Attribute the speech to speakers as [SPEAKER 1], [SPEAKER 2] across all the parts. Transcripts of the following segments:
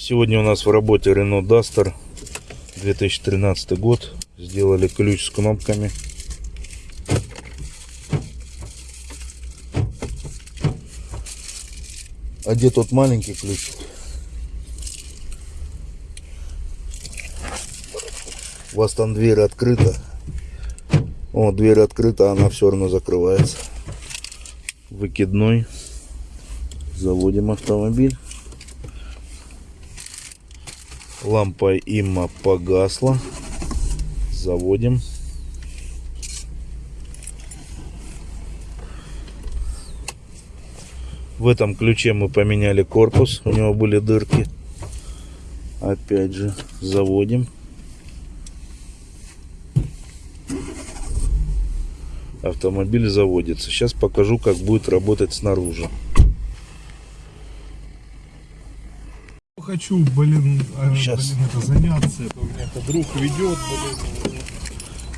[SPEAKER 1] Сегодня у нас в работе Renault Duster 2013 год. Сделали ключ с кнопками. А где тот маленький ключ? У вас там дверь открыта. О, дверь открыта, она все равно закрывается. Выкидной. Заводим автомобиль. Лампа имма погасла. Заводим. В этом ключе мы поменяли корпус. У него были дырки. Опять же, заводим. Автомобиль заводится. Сейчас покажу, как будет работать снаружи.
[SPEAKER 2] Хочу, блин, а,
[SPEAKER 1] Щас.
[SPEAKER 2] блин, это заняться. Это у меня это друг ведет, блин.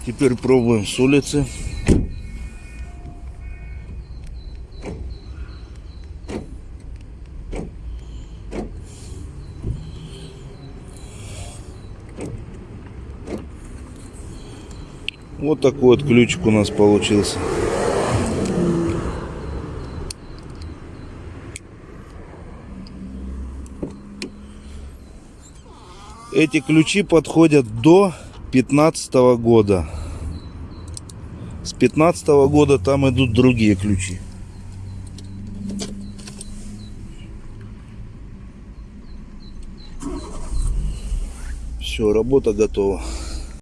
[SPEAKER 1] Теперь пробуем с улицы. Вот такой вот ключик у нас получился. Эти ключи подходят до 15 года. С 15 года там идут другие ключи. Все, работа готова.